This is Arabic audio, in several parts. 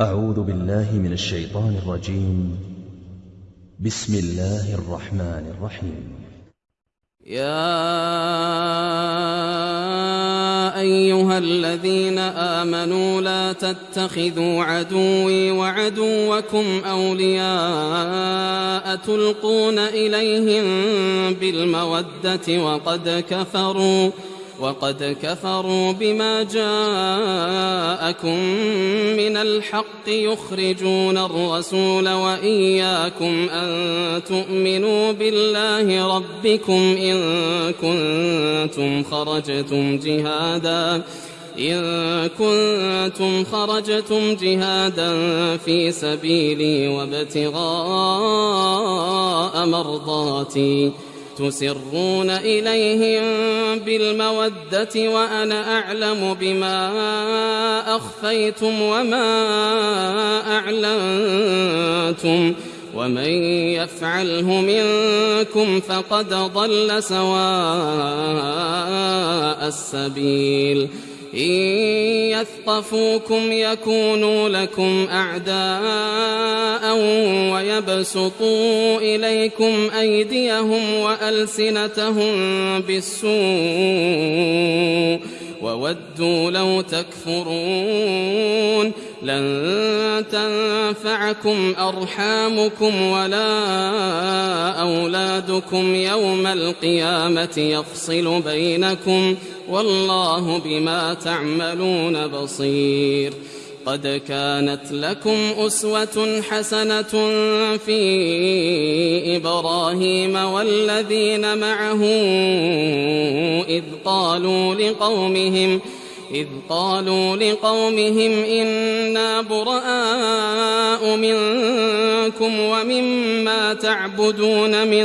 أعوذ بالله من الشيطان الرجيم. بسم الله الرحمن الرحيم. يا أيها الذين آمنوا لا تتخذوا عدوي وعدوكم أولياء تلقون إليهم بالمودة وقد كفروا وقد كفروا بما جاءكم من الحق يخرجون الرسول وإياكم أن تؤمنوا بالله ربكم إن كنتم خرجتم جهادا إن كنتم خرجتم جهادا في سبيلي وابتغاء مرضاتي. تسرون إليهم بالمودة وأنا أعلم بما أخفيتم وما أعلنتم ومن يفعله منكم فقد ضل سواء السبيل إن يثقفوكم يكونوا لكم أعداء ويبسطوا إليكم أيديهم وألسنتهم بالسوء وودوا لو تكفرون لن تنفعكم أرحامكم ولا أولادكم يوم القيامة يفصل بينكم والله بما تعملون بصير. قد كانت لكم أسوة حسنة في إبراهيم والذين معه إذ قالوا لقومهم إذ قالوا لقومهم إنا براء منكم ومما تعبدون من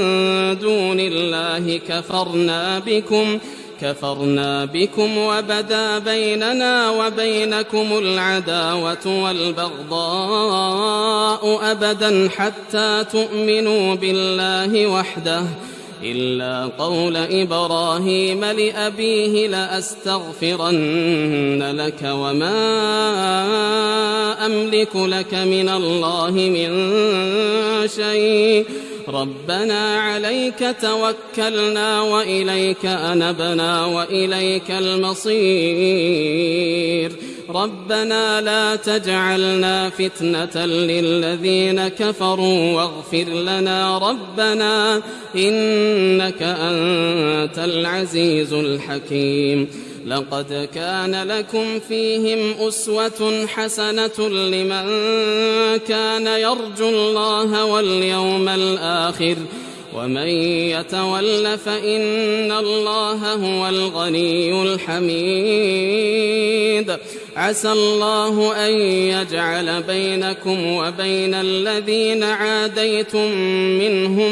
دون الله كفرنا بكم كفرنا بكم وبدا بيننا وبينكم العداوة والبغضاء أبدا حتى تؤمنوا بالله وحده إلا قول إبراهيم لأبيه لأستغفرن لك وما أملك لك من الله من شيء. ربنا عليك توكلنا وإليك أنبنا وإليك المصير. ربنا لا تجعلنا فتنة للذين كفروا واغفر لنا ربنا إنك أنت العزيز الحكيم. لقد كان لكم فيهم أسوة حسنة لمن كان يرجو الله واليوم الآخر ومن يتول فإن الله هو الغني الحميد. عسى الله أن يجعل بينكم وبين الذين عاديتم منهم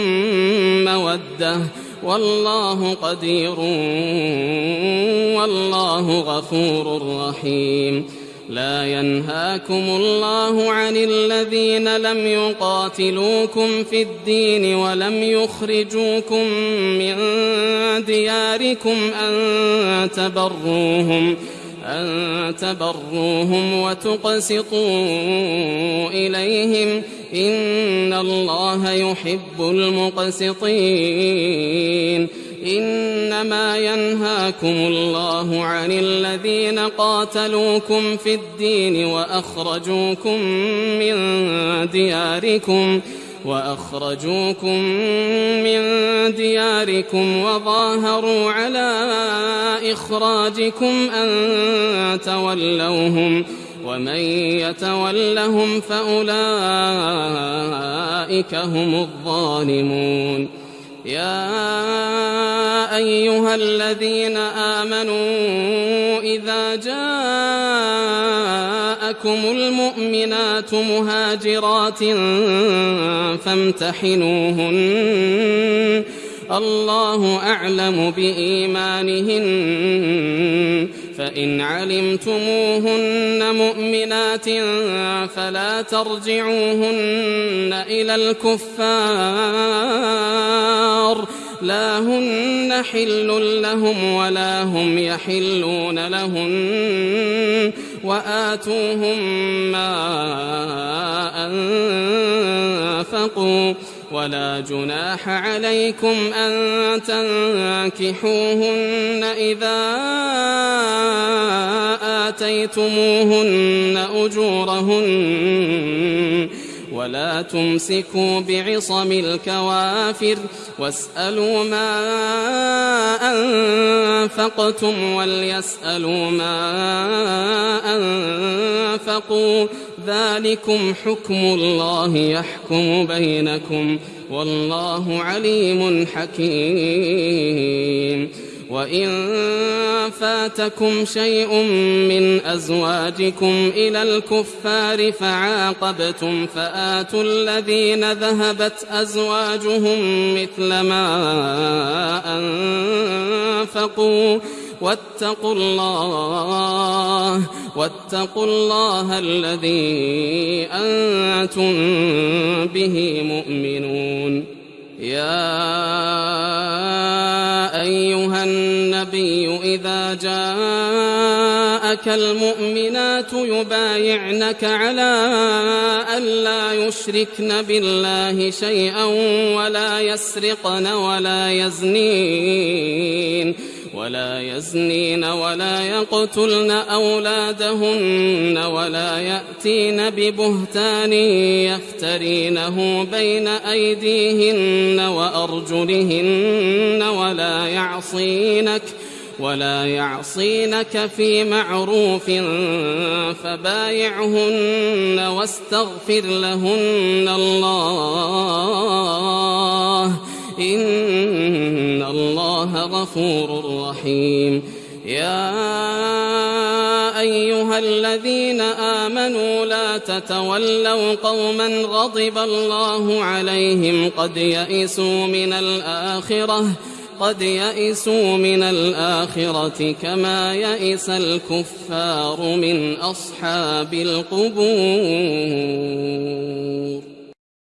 مودة. والله قدير والله غفور رحيم. لا ينهاكم الله عن الذين لم يقاتلوكم في الدين ولم يخرجوكم من دياركم أن تبروهم أن تبروهم وتقسطوا إليهم. إن الله يحب المقسطين. إنما ينهاكم الله عن الذين قاتلوكم في الدين وأخرجوكم من دياركم وأخرجوكم من دياركم وظاهروا على إخراجكم أن تولوهم ومن يتولهم فأولئك هم الظالمون يا أيها الذين آمنوا إذا جاءكم المؤمنات مهاجرات فامتحنوهن الله أعلم بإيمانهن فإن علمتموهن مؤمنات فلا ترجعوهن إلى الكفار لا هن حل لهم ولا هم يحلون لهن وآتوهم ما أنفقوا. ولا جناح عليكم أن تنكحوهن إذا آتيتموهن أجورهن. ولا تمسكوا بعصم الكوافر واسألوا ما أنفقتم وليسألوا ما أنفقوا ذلكم حكم الله يحكم بينكم والله عليم حكيم وإن فاتكم شيء من أزواجكم إلى الكفار فعاقبتم فآتوا الذين ذهبت أزواجهم مثل ما أنفقوا واتقوا الله واتقوا الله الذي أنتم به مؤمنون يا أيها النبي إذا جاءك المؤمنات يبايعنك على ألا يشركن بالله شيئا ولا يسرقن ولا يزنين. ولا يزنين ولا يقتلن أولادهن ولا يأتين ببهتان يفترينه بين أيديهن وأرجلهن ولا يعصينك ولا يعصينك في معروف فبايعهن واستغفر لهن الله إن الله غفور رحيم. يا أيها الذين آمنوا لا تتولوا قوما غضب الله عليهم قد يئسوا من الآخرة قد يئسوا من الآخرة كما يئس الكفار من أصحاب القبور.